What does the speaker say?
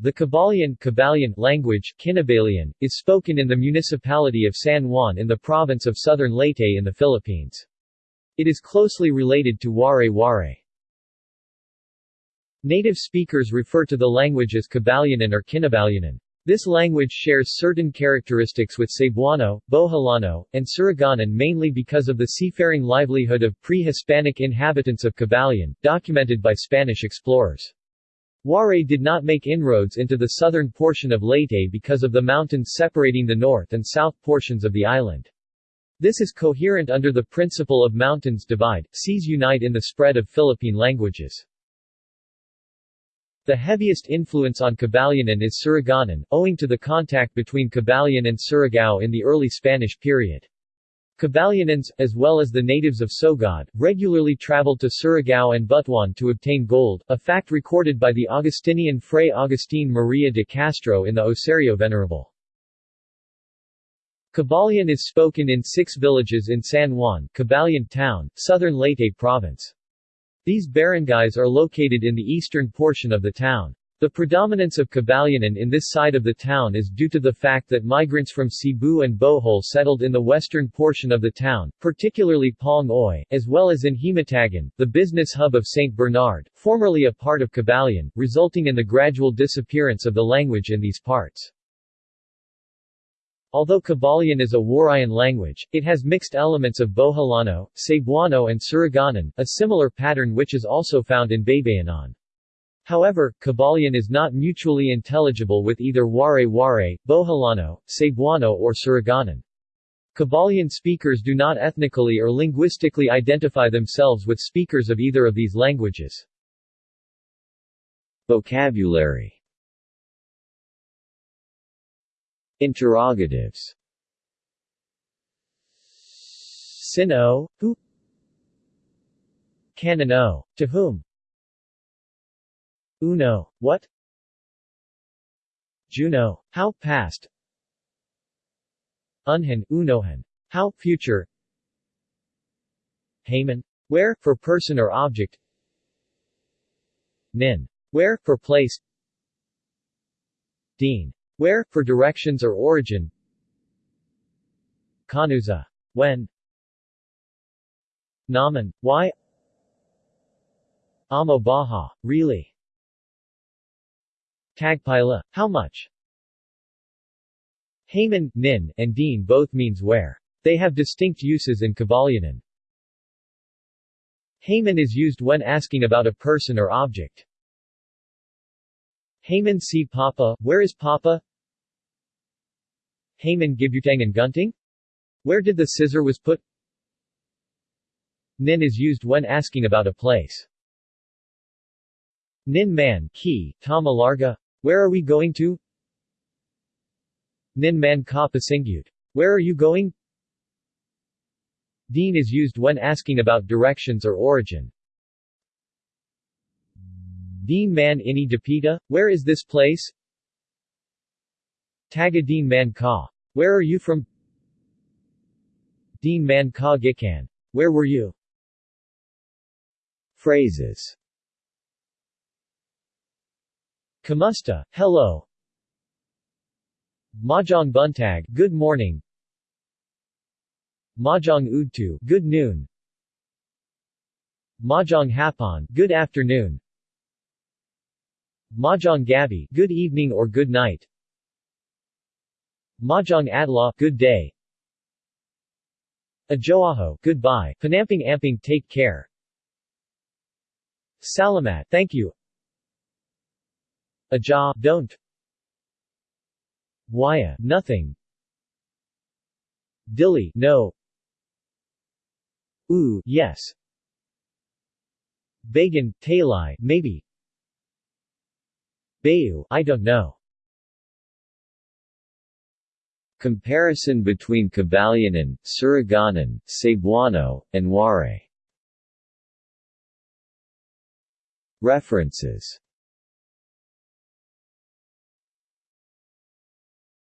The Cabalian language Kinabalian, is spoken in the municipality of San Juan in the province of Southern Leyte in the Philippines. It is closely related to Waray-Waray. Native speakers refer to the language as Cabalianon or Kinabalianon. This language shares certain characteristics with Cebuano, Boholano, and Surigaonon mainly because of the seafaring livelihood of pre-Hispanic inhabitants of Cabalian, documented by Spanish explorers. Waray did not make inroads into the southern portion of Leyte because of the mountains separating the north and south portions of the island. This is coherent under the principle of mountains divide, seas unite in the spread of Philippine languages. The heaviest influence on Cabalianon is Surigaonon, owing to the contact between Cabalian and Surigao in the early Spanish period. Cabalianons, as well as the natives of Sogod, regularly traveled to Surigao and Butuan to obtain gold, a fact recorded by the Augustinian Fray Agustin Maria de Castro in the Osario Venerable. Cabalian is spoken in six villages in San Juan, Cabalian Town, southern Leyte Province. These barangays are located in the eastern portion of the town. The predominance of Cabalianon in this side of the town is due to the fact that migrants from Cebu and Bohol settled in the western portion of the town, particularly Palng Oy, as well as in Himatagon, the business hub of St. Bernard, formerly a part of Cabalian, resulting in the gradual disappearance of the language in these parts. Although Cabalian is a Warayan language, it has mixed elements of Boholano, Cebuano and Surigaonon, a similar pattern which is also found in Baybayanon. However, Cabalian is not mutually intelligible with either Waray-Waray, Boholano, Cebuano or Surigaonon. Cabalian speakers do not ethnically or linguistically identify themselves with speakers of either of these languages. Vocabulary Interrogatives Sino, who Canano, to whom Uno, what? Juno, how past? Unhan, unohan, how future? Haman, where, for person or object? Nin, where, for place? Dean, where, for directions or origin? Kanuza, when? Naman, why? Amo Baha, really? Tagpila, how much? Haman, Nin, and Dean both means where. They have distinct uses in Cabalianon. Haman is used when asking about a person or object. Haman si Papa, where is Papa? Haman Gibutang and Gunting? Where did the scissor was put? Nin is used when asking about a place. Nin man, key, Tama Larga, where are we going to? Nin man ka pasingyut. Where are you going? Dean is used when asking about directions or origin. Dean man ini dapita, where is this place? Taga Dean man ka. Where are you from? Dean man ka gikan. Where were you? Phrases Kamusta, hello. Mahjong buntag, good morning. Mahjong udtu, good noon. Mahjong hapon, good afternoon. Mahjong gabi, good evening or good night. Mahjong adlaw, good day. Ajoaho, goodbye. Panamping amping, take care. Salamat, thank you. Aja, don't. Waya, nothing. Dilly, no. Ooh, yes. Bagan, talai, maybe. Bayu, I don't know. Comparison between Cabalianon, Surigaonon, Cebuano, and Waray References